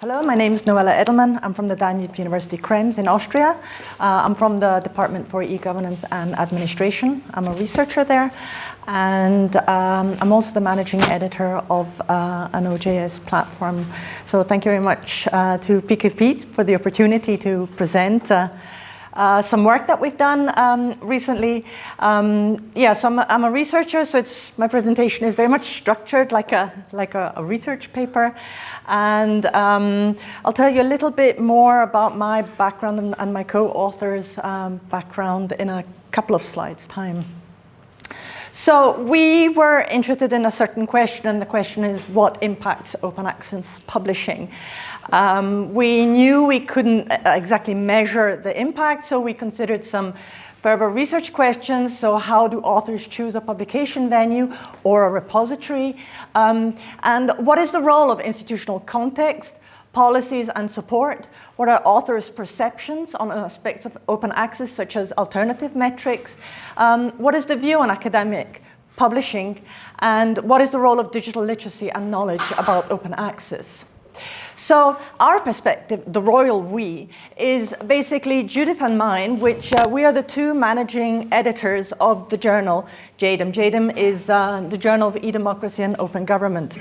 Hello, my name is Noella Edelmann. I'm from the Danube University Krems in Austria. Uh, I'm from the Department for E-Governance and Administration. I'm a researcher there. And um, I'm also the managing editor of uh, an OJS platform. So thank you very much uh, to PKP for the opportunity to present uh, some work that we've done um, recently. Um, yeah, so I'm a, I'm a researcher, so it's, my presentation is very much structured like a, like a, a research paper. And um, I'll tell you a little bit more about my background and, and my co-author's um, background in a couple of slides time. So we were interested in a certain question, and the question is what impacts open access publishing? Um, we knew we couldn't uh, exactly measure the impact, so we considered some further research questions. So how do authors choose a publication venue or a repository? Um, and what is the role of institutional context? Policies and support? What are authors' perceptions on aspects of open access, such as alternative metrics? Um, what is the view on academic publishing? And what is the role of digital literacy and knowledge about open access? So our perspective, the royal we, is basically Judith and mine, which uh, we are the two managing editors of the journal JeDEM. JeDEM is uh, the Journal of E-Democracy and Open Government.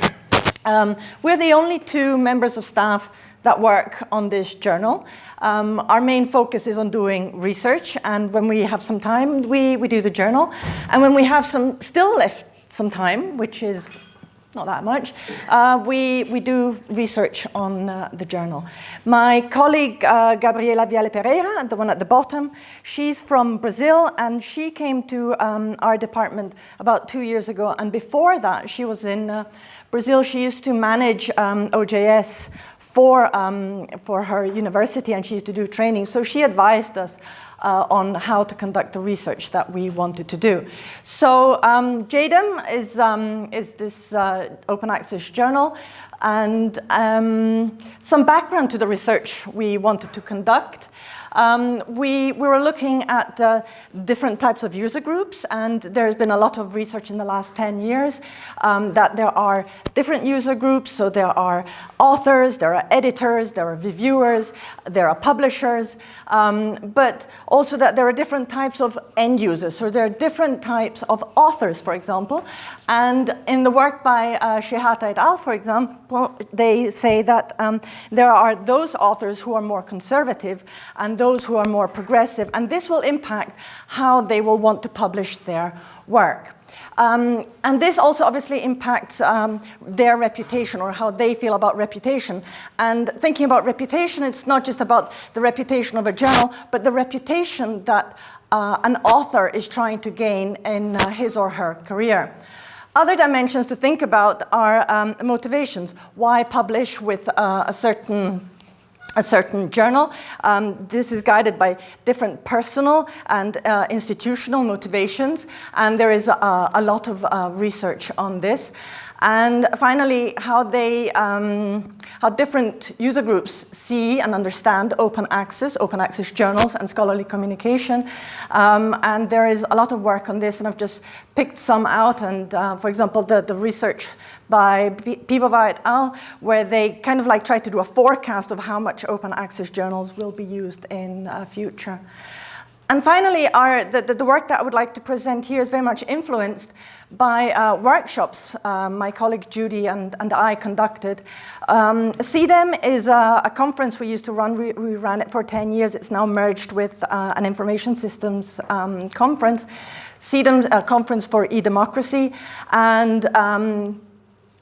Um, we're the only two members of staff that work on this journal. Um, our main focus is on doing research, and when we have some time, we, we do the journal. And when we have some still left some time, which is not that much, uh, we, we do research on uh, the journal. My colleague, uh, Gabriela Viale Pereira, the one at the bottom, she's from Brazil and she came to um, our department about two years ago. And before that, she was in uh, Brazil. She used to manage um, OJS for, um, for her university and she used to do training. So she advised us uh, on how to conduct the research that we wanted to do. So um, JeDEM is, um, is this uh, open access journal and um, some background to the research we wanted to conduct. Um, we, we were looking at uh, different types of user groups and there's been a lot of research in the last 10 years um, that there are different user groups. So there are authors, there are editors, there are reviewers, there are publishers, um, but also that there are different types of end users. So there are different types of authors, for example. And in the work by uh, Shehata et al., for example, they say that um, there are those authors who are more conservative and those who are more progressive, and this will impact how they will want to publish their work. Um, and this also obviously impacts um, their reputation or how they feel about reputation. And thinking about reputation, it's not just about the reputation of a journal, but the reputation that uh, an author is trying to gain in uh, his or her career. Other dimensions to think about are um, motivations. Why publish with uh, a certain a certain journal. Um, this is guided by different personal and uh, institutional motivations, and there is a, a lot of uh, research on this. And finally, how they, um, how different user groups see and understand open access, open access journals and scholarly communication. Um, and there is a lot of work on this and I've just picked some out. And uh, for example, the, the research by Piwowar et al, where they kind of like try to do a forecast of how much open access journals will be used in uh, future. And finally, our, the, the, work that I would like to present here is very much influenced by uh, workshops uh, my colleague Judy and, and I conducted. Um, CeDEM is a, a, conference we used to run. We, we, ran it for 10 years. It's now merged with uh, an information systems um, conference. CeDEM, a conference for e-democracy. And um,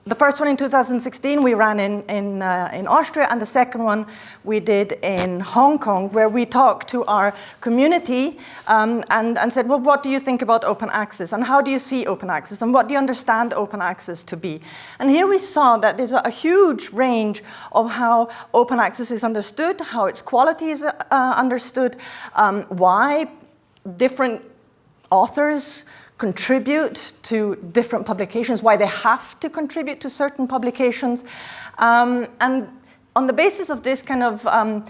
the first one in 2016 we ran in, in, uh, in Austria and the second one we did in Hong Kong where we talked to our community um, and, and said, well, what do you think about open access and how do you see open access and what do you understand open access to be? And here we saw that there's a, huge range of how open access is understood, how its quality is uh, understood, um, why different authors contribute to different publications, why they have to contribute to certain publications. Um, and on the basis of this kind of um,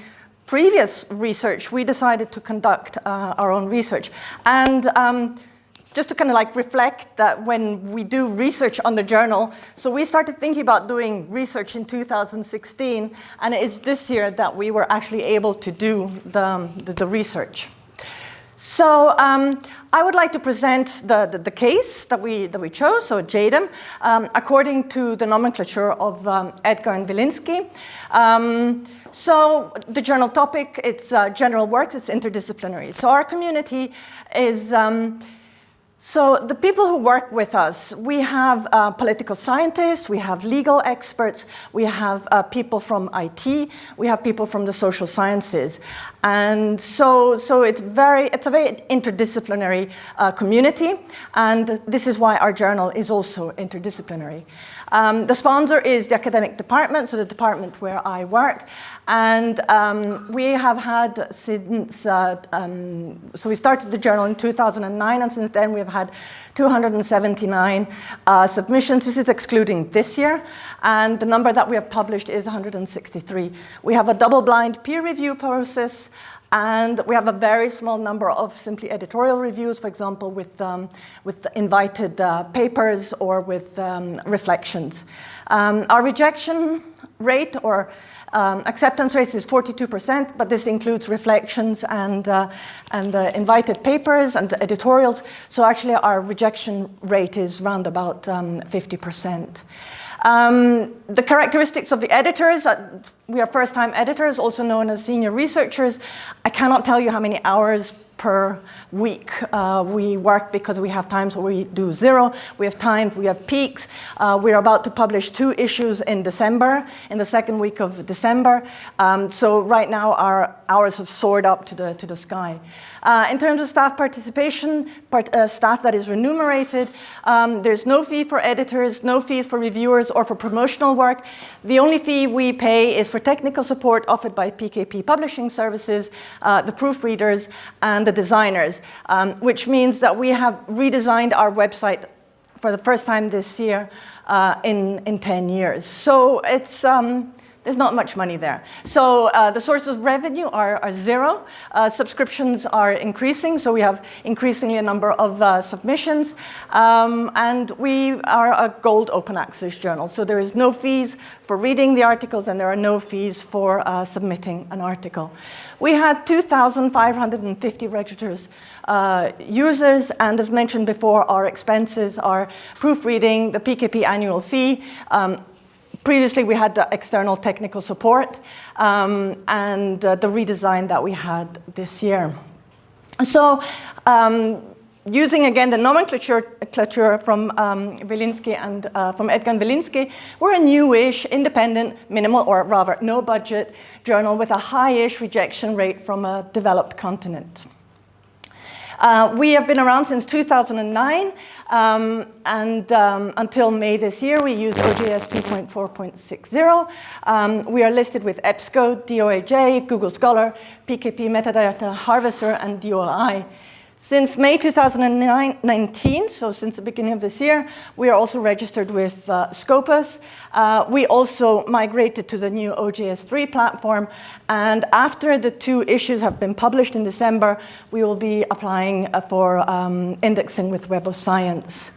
previous research, we decided to conduct uh, our own research. And um, just to kind of like reflect that when we do research on the journal, so we started thinking about doing research in 2016, and it is this year that we were actually able to do the, the, the research. So um, I would like to present the, the, the, case that we, that we chose, so JeDEM, um, according to the nomenclature of um, Edgar and Willinsky. Um, so the journal topic, it's uh, general works, it's interdisciplinary. So our community is, um, so the people who work with us, we have uh, political scientists, we have legal experts, we have uh, people from IT, we have people from the social sciences. And so, so it's, very, it's a very interdisciplinary uh, community, and this is why our journal is also interdisciplinary. Um, the sponsor is the academic department, so the department where I work. And um, we have had since, uh, um, so we started the journal in 2009, and since then we have had 279 uh, submissions. This is excluding this year. And the number that we have published is 163. We have a double-blind peer review process. And we have a very small number of simply editorial reviews, for example, with, um, with invited uh, papers or with um, reflections. Um, our rejection rate or um, acceptance rate is 42%, but this includes reflections and, uh, and uh, invited papers and editorials. So actually our rejection rate is around about 50%. Um, the characteristics of the editors, uh, we are first-time editors, also known as senior researchers. I cannot tell you how many hours per week. Uh, we work because we have times where we do zero, we have times, we have peaks. Uh, we're about to publish two issues in December, in the second week of December. Um, so right now our hours have soared up to the, to the sky. Uh, in terms of staff participation, part, uh, staff that is remunerated, um, there's no fee for editors, no fees for reviewers or for promotional work. The only fee we pay is for technical support offered by PKP Publishing Services, uh, the proofreaders, and the designers, um, which means that we have redesigned our website for the first time this year uh, in, in 10 years. So it's, um, there's not much money there. So uh, the sources of revenue are, are zero. Uh, subscriptions are increasing, so we have increasingly a number of uh, submissions. Um, and we are a gold open access journal, so there is no fees for reading the articles and there are no fees for uh, submitting an article. We had 2,550 registered uh, users, and as mentioned before, our expenses are proofreading, the PKP annual fee, um, Previously, we had the external technical support um, and uh, the redesign that we had this year. So um, using again the nomenclature from um, Willinsky and uh, from Edgar and Willinsky, we're a newish, independent, minimal or rather no budget journal with a high-ish rejection rate from a developed continent. Uh, we have been around since 2009, um, and um, until May this year, we use OJS 2.4.60. Um, we are listed with EBSCO, DOAJ, Google Scholar, PKP Metadata Harvester, and DOI. Since May 2019, so since the beginning of this year, we are also registered with uh, Scopus. Uh, we also migrated to the new OJS3 platform, and after the two issues have been published in December, we will be applying uh, for um, indexing with Web of Science.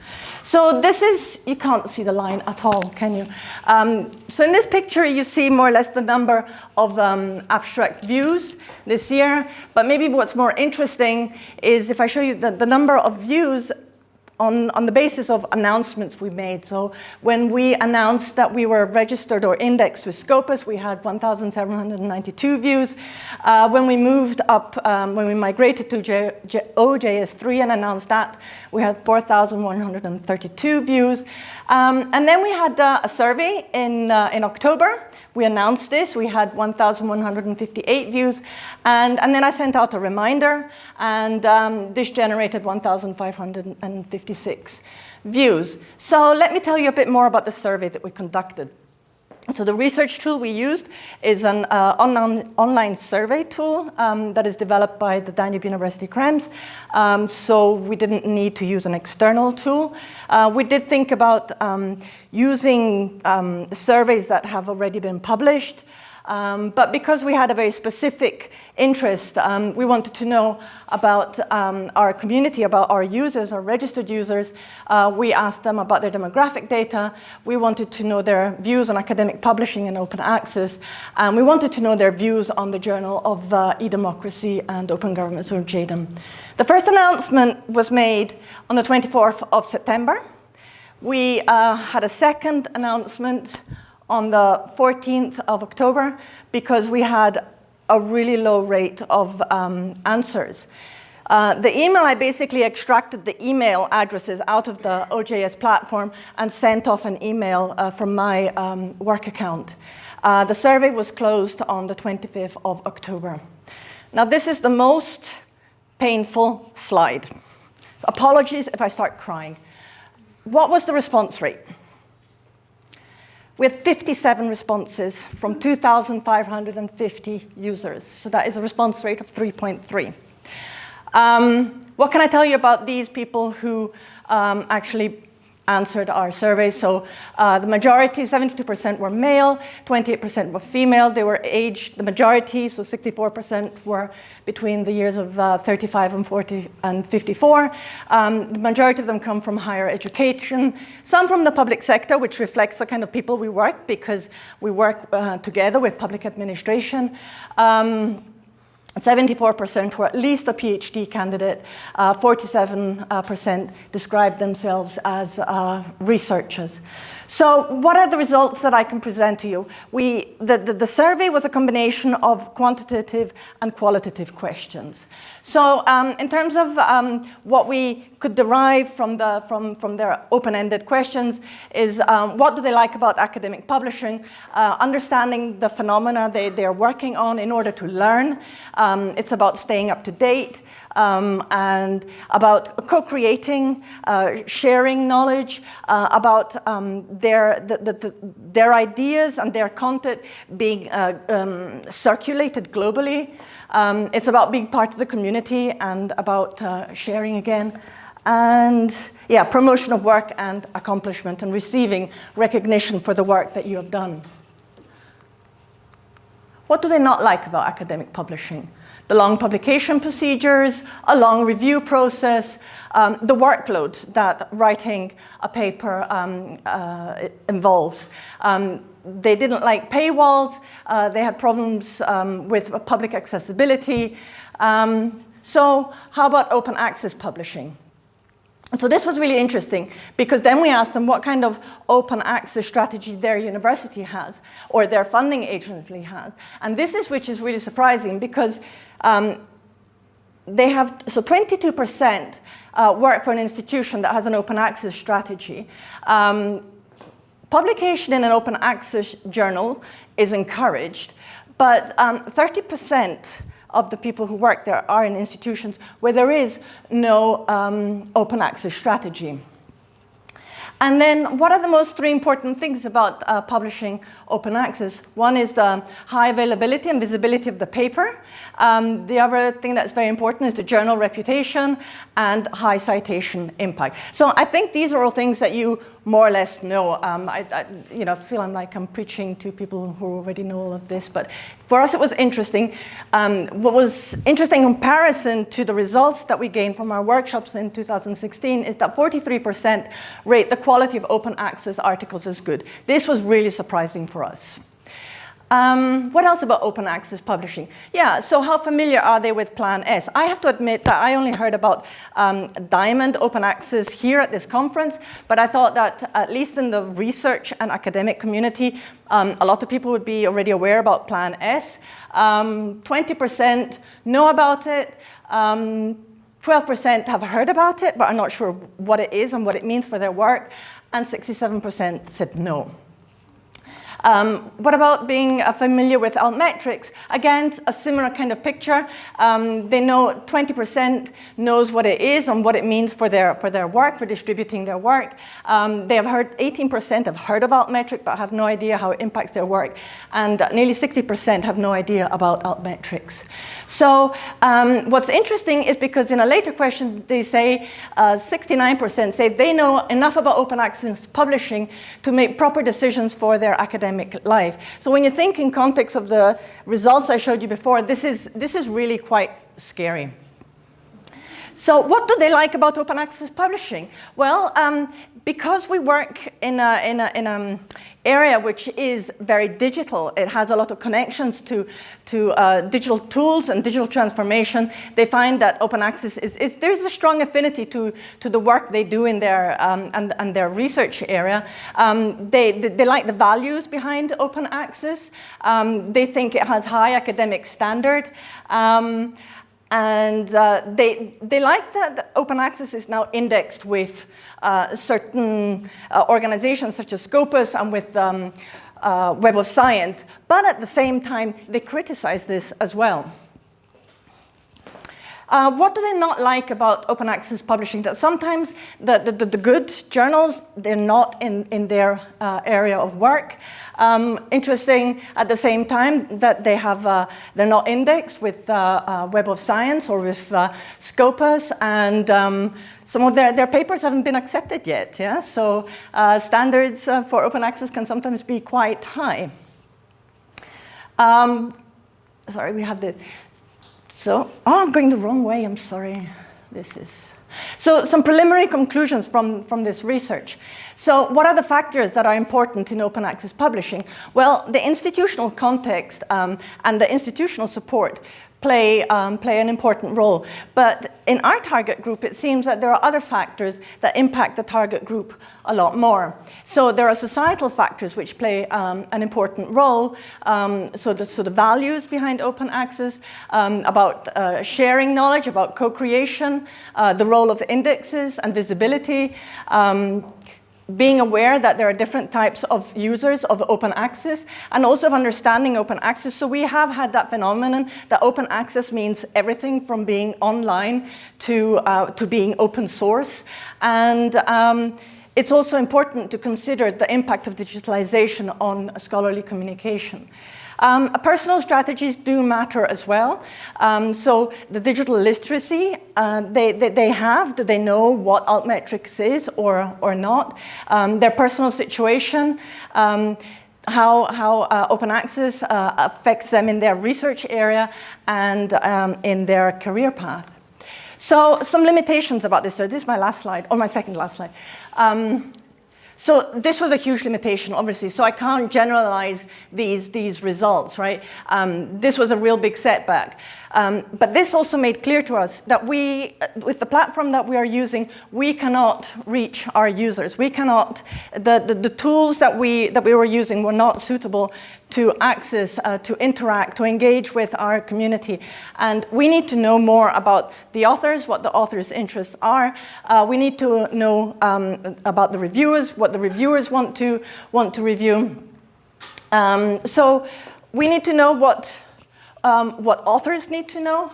So this is, you can't see the line at all, can you? Um, so in this picture, you see more or less the number of um, abstract views this year. But maybe what's more interesting is if I show you the, the number of views on, on the basis of announcements we made. So when we announced that we were registered or indexed with Scopus, we had 1,792 views. Uh, when we moved up, um, when we migrated to J J OJS3 and announced that, we had 4,132 views. Um, and then we had uh, a survey in, uh, in October we announced this, we had 1,158 views, and, and then I sent out a reminder, and um, this generated 1,556 views. So let me tell you a bit more about the survey that we conducted. So the research tool we used is an uh, online, online survey tool um, that is developed by the Danube University Krems. Um, so we didn't need to use an external tool. Uh, we did think about um, using um, surveys that have already been published. Um, but because we had a very specific interest, um, we wanted to know about um, our community, about our users, our registered users. Uh, we asked them about their demographic data. We wanted to know their views on academic publishing and open access. And we wanted to know their views on the Journal of uh, E-Democracy and Open Government, or JODM. The first announcement was made on the 24th of September. We uh, had a second announcement on the 14th of October because we had a really low rate of um, answers. Uh, the email, I basically extracted the email addresses out of the OJS platform and sent off an email uh, from my um, work account. Uh, the survey was closed on the 25th of October. Now this is the most painful slide. Apologies if I start crying. What was the response rate? We had 57 responses from 2,550 users. So that is a response rate of 3.3. Um, what can I tell you about these people who um, actually answered our survey. So uh, the majority, 72% were male, 28% were female. They were aged, the majority, so 64% were between the years of uh, 35 and 40 and 54. Um, the majority of them come from higher education, some from the public sector, which reflects the kind of people we work because we work uh, together with public administration. Um, 74% were at least a PhD candidate, 47% uh, described themselves as uh, researchers. So what are the results that I can present to you? We, the, the, the survey was a combination of quantitative and qualitative questions. So um, in terms of um, what we could derive from, the, from, from their open-ended questions is um, what do they like about academic publishing, uh, understanding the phenomena they, they're working on in order to learn. Um, it's about staying up to date um, and about co-creating, uh, sharing knowledge, uh, about um, their, the, the, the, their ideas and their content being uh, circulated globally. Um, it's about being part of the community and about uh, sharing again. And yeah, promotion of work and accomplishment and receiving recognition for the work that you have done. What do they not like about academic publishing? The long publication procedures, a long review process, um, the workload that writing a paper um, uh, involves. Um, they didn't like paywalls. Uh, they had problems um, with public accessibility. Um, so how about open access publishing? So this was really interesting because then we asked them what kind of open access strategy their university has or their funding agency has. And this is which is really surprising because um, they have, so 22% uh, work for an institution that has an open access strategy. Um, Publication in an open access journal is encouraged, but 30% um, of the people who work there are in institutions where there is no um, open access strategy. And then what are the most three important things about uh, publishing open access? One is the high availability and visibility of the paper. Um, the other thing that's very important is the journal reputation and high citation impact. So I think these are all things that you more or less know. Um, I, I, you know, feel I'm like I'm preaching to people who already know all of this, but for us it was interesting. Um, what was interesting in comparison to the results that we gained from our workshops in 2016 is that 43% rate the quality of open access articles as good. This was really surprising for us. Um, what else about open access publishing? Yeah, so how familiar are they with Plan S? I have to admit that I only heard about um, Diamond open access here at this conference, but I thought that at least in the research and academic community, um, a lot of people would be already aware about Plan S. 20% um, know about it. 12% um, have heard about it, but are not sure what it is and what it means for their work. And 67% said no. Um, what about being uh, familiar with altmetrics? Again, a similar kind of picture. Um, they know 20% knows what it is and what it means for their, for their work, for distributing their work. Um, they have heard, 18% have heard of altmetric, but have no idea how it impacts their work. And nearly 60% have no idea about altmetrics. So um, what's interesting is because in a later question, they say 69% uh, say they know enough about open access publishing to make proper decisions for their academic academic life. So when you think in context of the results I showed you before, this is, this is really quite scary. So what do they like about open access publishing? Well, um, because we work in an in a, in a area which is very digital, it has a lot of connections to, to uh, digital tools and digital transformation, they find that open access is, is there's a strong affinity to, to the work they do in their, um, and, and their research area. Um, they, they, they, like the values behind open access. Um, they think it has high academic standard. And uh, they, they like that open access is now indexed with uh, certain uh, organizations such as Scopus and with um, uh, Web of Science, but at the same time, they criticize this as well. Uh, what do they not like about open access publishing? That sometimes the, the, the good journals, they're not in, in their uh, area of work. Um, interesting at the same time that they have, uh, they're not indexed with uh, uh, Web of Science or with uh, Scopus and um, some of their, their papers haven't been accepted yet. Yeah? So standards for open access can sometimes be quite high. Um, sorry, we have the, so, oh, I'm going the wrong way, I'm sorry. This is, so some preliminary conclusions from, from this research. So what are the factors that are important in open access publishing? Well, the institutional context um, and the institutional support play, um, play an important role. But in our target group, it seems that there are other factors that impact the target group a lot more. So there are societal factors which play um, an important role. Um, so, the, so the values behind open access, um, about uh, sharing knowledge, about co-creation, uh, the role of indexes and visibility, um, being aware that there are different types of users of open access and also of understanding open access. So we have had that phenomenon that open access means everything from being online to, uh, to being open source. And um, it's also important to consider the impact of digitalization on scholarly communication. Um, personal strategies do matter as well. Um, so the digital literacy uh, they, they, they, have, do they know what altmetrics is or, or not? Um, their personal situation, um, how, how uh, open access uh, affects them in their research area and um, in their career path. So some limitations about this. So this is my last slide, or my second last slide. Um, so this was a huge limitation, obviously, so I can't generalize these, these results, right? Um, this was a real big setback. Um, but this also made clear to us that we, with the platform that we are using, we cannot reach our users. We cannot, the, the, the tools that we, that we were using were not suitable to access, uh, to interact, to engage with our community. And we need to know more about the authors, what the authors' interests are. Uh, we need to know um, about the reviewers, what the reviewers want to, want to review. Um, so we need to know what, um, what authors need to know.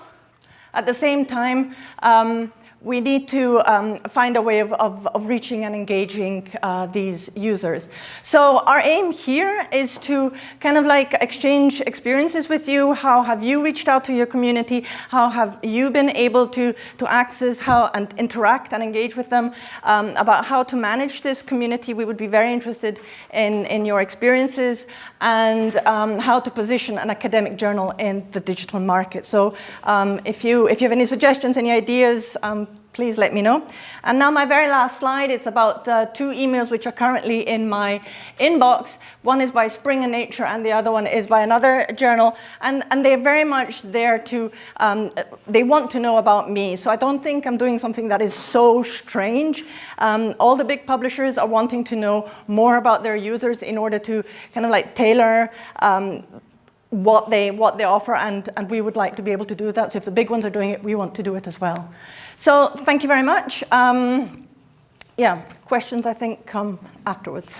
At the same time, um, we need to um, find a way of, of, of reaching and engaging uh, these users. So our aim here is to kind of like exchange experiences with you. How have you reached out to your community? How have you been able to, to access how and interact and engage with them? Um, about how to manage this community. We would be very interested in, in your experiences and um, how to position an academic journal in the digital market. So um, if, you, if you have any suggestions, any ideas, um, please let me know. And now my very last slide, it's about uh, two emails which are currently in my inbox. One is by Springer Nature and the other one is by another journal. And, and they're very much there to, um, they want to know about me. So I don't think I'm doing something that is so strange. Um, all the big publishers are wanting to know more about their users in order to kind of like tailor um, what they what they offer and and we would like to be able to do that so if the big ones are doing it we want to do it as well so thank you very much. Um, yeah, questions I think come afterwards.